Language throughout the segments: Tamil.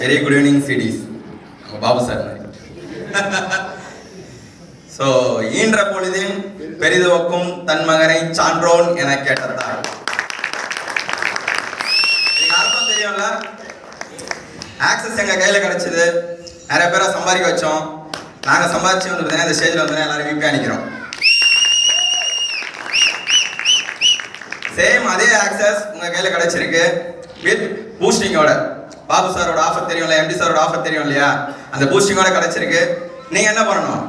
வெரி குட் ஈவினிங் சிடிஸ் நம்ம பாபு சார் ஸோ ஈன்ற பொழுதில் பெரிதுவக்கும் தன் மகனை சான்றோன் என கேட்ட அர்த்தம் தெரியும்ல? ஆக்சஸ் எங்க கையில கிடைச்சது. நிறைய பேரை சம்பாதிக்க வச்சோம். நாங்க சம்பாதிச்சு வந்து பார்த்தீங்கன்னா இந்த ஸ்டேஜ்ல வந்து எல்லாரும் விபி அணிக்கிறோம். சேம் அதே ஆக்சஸ் உங்க கையில கிடைச்சிருக்கு. வித் பூஸ்டிங்கோட பாபு சாரோட ஆஃபர் தெரியும்ல எம்டி சாரோட ஆஃபர் தெரியும் இல்லையா அந்த பூஸ்டிங்கோட கிடைச்சிருக்கு. நீங்க என்ன பண்ணணும்?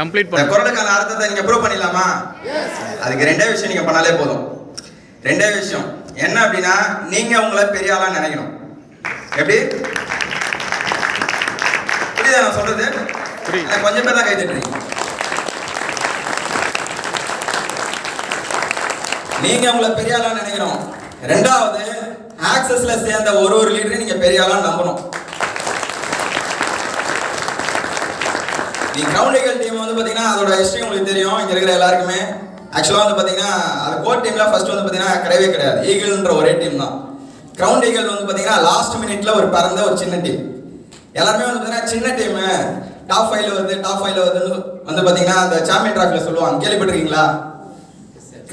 கம்ப்ளீட் பண்ணு குரலுக்கான அர்த்தத்தை நீங்க ப்ரூவ் பண்ணிடலாமா? அதுக்கு ரெண்டே விஷயம் நீங்க பண்ணாலே போதும். ரெண்டே விஷயம். என்ன அப்படின்னா நீங்க உங்களை பெரிய ஆளா நினைக்கணும். எப்படி? புரியுதா நான் சொல்றது? கொஞ்சம் பேர் தான் கை தட்டுறீங்க. நீங்க உங்களை பெரிய ஆளா நினைக்கணும். ரெண்டாவது ஆக்சஸ்ல சேர்ந்த ஒரு ஒரு லீடரையும் நீங்க பெரிய ஆளா நம்பணும். நீ லீகல் டீம் வந்து பாத்தீங்கன்னா அதோட ஹிஸ்டரி உங்களுக்கு தெரியும். இங்க இருக்கிற எல்லாருக்குமே. ஆக்சுவலா வந்து பாத்தீங்கன்னா அது கோர் டீம்ல ஃபர்ஸ்ட் வந்து பாத்தீங்கன்னா கிடையவே கிடையாது. ஈகிள்ன்ற ஒரே டீம் தான். கிரவுண்ட் ஈகிள் வந்து பாத்தீங்கன்னா லாஸ்ட் மினிட்ல ஒரு பிறந்த ஒரு சின்ன டீம் எல்லாருமே வந்து பாத்தீங்கன்னா சின்ன டீம் டாப் ஃபைவ்ல வருது டாப் ஃபைவ்ல வருதுன்னு வந்து பாத்தீங்கன்னா அந்த சாம்பியன் டிராஃபில சொல்லுவாங்க. கேள்விப்பட்டிருக்கீங்களா?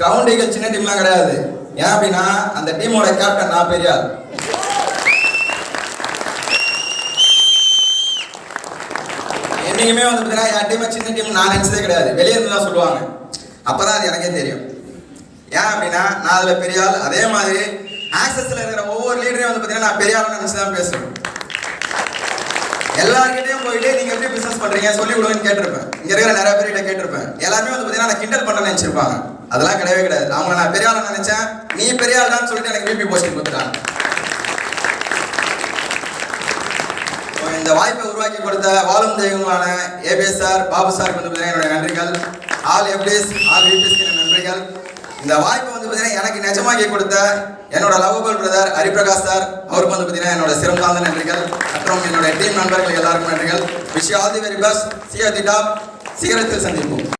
கிரவுண்ட் ஈகிள் சின்ன டீம்லாம் கிடையாது. ஏன் அப்படின்னா அந்த டீமோட கேப்டன் நான் பெரியார். என்னைக்குமே வந்து பார்த்தீங்கன்னா என் டீமை சின்ன டீம் நான் நினச்சதே கிடையாது. வெளியே இருந்து தான் சொல்லுவாங்க. அப்பதான் அது எனக்கே தெரியும். ஏன் அப்படின்னா நான் அதுல பெரியால் அதே மாதிரி ஆக்சஸ்ல இருக்கிற ஒவ்வொரு லீடரையும் வந்து பார்த்தீங்கன்னா நான் பெரிய ஆள் தான் பேசுவேன். எல்லாருக்கிட்டையும் போயிட்டு நீங்க எப்படி பிசினஸ் பண்றீங்க? சொல்லி விடுவேன்னு கேட்டிருப்பேன். இங்க இருக்கிற நிறைய பேர்கிட்ட கேட்டிருப்பேன். எல்லாருமே வந்து பாத்தீங்கன்னா நான் கிண்டல் பண்ண நினைச்சிருப்பாங்க. அதெல்லாம் கிடையவே கிடையாது. அவங்க நான் பெரிய ஆள் நினைச்சேன். நீ பெரிய தான் சொல்லிட்டு எனக்கு பிபி போஸ்டிங் கொடுத்துட்டாங்க. இந்த வாய்ப்பை உருவாக்கி கொடுத்த வாழும் தெய்வங்களான ஏபிஎஸ் சார் பாபு சார் வந்து பார்த்தீங்கன்னா என்னோட நன்றிகள். ஆல் எப்டிஸ் ஆல் விபிஎஸ்க்கு நன்றிகள். இந்த வாய்ப்பை வந்து பார்த்தீங்கன்னா எனக்கு நிஜமாக்கி கொடுத்த என்னோட லவபிள் பிரதர் ஹரிபிரகாஷ் சார் அவருக்கு வந்து பார்த்தீங்கன்னா என்னோட சிறந்தாந்த நன்றிகள். மற்றும் என்னோட டீம் நண்பர்கள் எல்லாருக்கும் நன்றிகள். Wish all the very best see the top சீக்கிரத்தில் சந்திப்போம்.